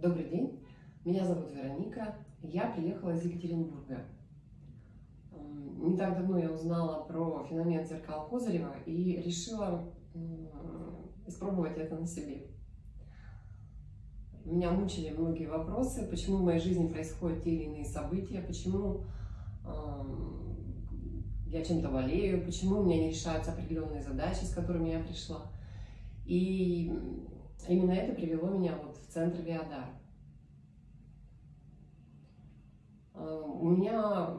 Добрый день, меня зовут Вероника, я приехала из Екатеринбурга. Не так давно я узнала про феномен зеркал Козырева и решила испробовать это на себе. Меня мучили многие вопросы, почему в моей жизни происходят те или иные события, почему я чем-то болею, почему у меня не решаются определенные задачи, с которыми я пришла. И именно это привело меня вот в центр Виадар. А, У меня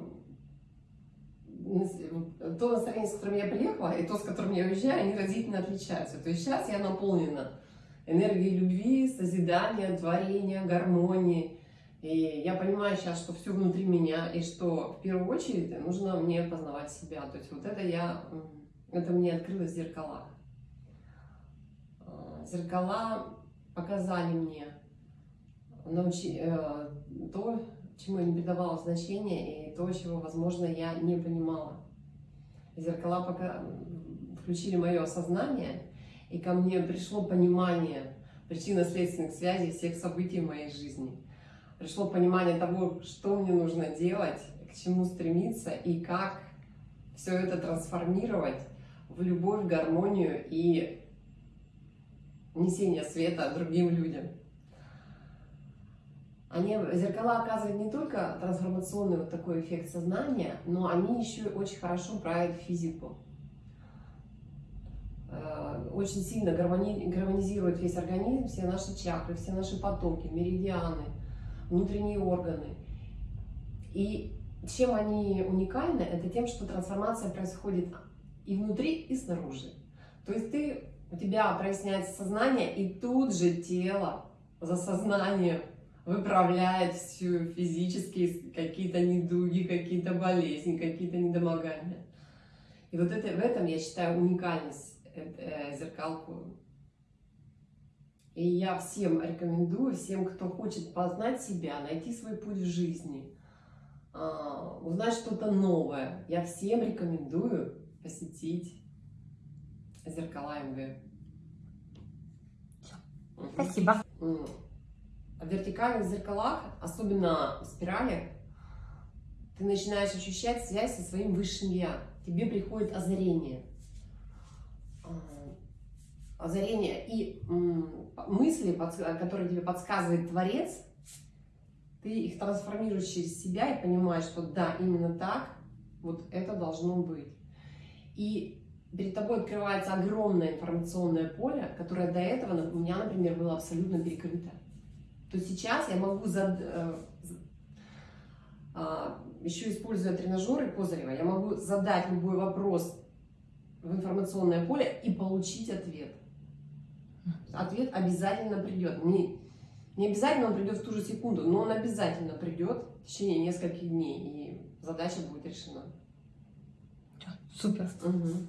то настроение, с которым я приехала, и то, с которым я уезжаю, они разительно отличаются. То есть сейчас я наполнена энергией любви, созидания, творения, гармонии. И я понимаю сейчас, что все внутри меня, и что в первую очередь нужно мне познавать себя. То есть вот это я, это мне открылось в зеркалах. Зеркала показали мне научи, э, то, чему я не придавала значения, и то, чего, возможно, я не понимала. Зеркала пока включили мое осознание, и ко мне пришло понимание причинно-следственных связей всех событий в моей жизни. Пришло понимание того, что мне нужно делать, к чему стремиться и как все это трансформировать в любовь, гармонию и несение света другим людям. Они, зеркала оказывают не только трансформационный вот такой эффект сознания, но они еще очень хорошо правят физику. Э, Очень сильно гармони- гармонизируют весь организм, все наши чакры, все наши потоки, меридианы, внутренние органы. И чем они уникальны, это тем, что трансформация происходит и внутри, и снаружи. То есть ты, у тебя проясняется сознание, и тут же тело за сознанием выправляет всю физические какие-то недуги, какие-то болезни, какие-то недомогания. И вот это, в этом я считаю уникальность э, э, зеркалку. И я всем рекомендую, всем, кто хочет познать себя, найти свой путь в жизни, а, узнать что-то новое, я всем рекомендую посетить зеркала МВ. Спасибо. М. В вертикальных зеркалах, особенно в спирали, ты начинаешь ощущать связь со своим высшим я. Тебе приходит озарение. А, Озарение и мысли, которые тебе подсказывает Творец, ты их трансформируешь через себя и понимаешь, что да, именно так, вот это должно быть. И перед тобой открывается огромное информационное поле, которое до этого у меня, например, было абсолютно перекрыто. То сейчас я могу, зад- э, а, еще используя тренажеры Козырева, я могу задать любой вопрос в информационное поле и получить ответ. Ответ обязательно придет. Не, не обязательно он придет в ту же секунду, но он обязательно придет в течение нескольких дней, и задача будет решена. Супер. Мгм.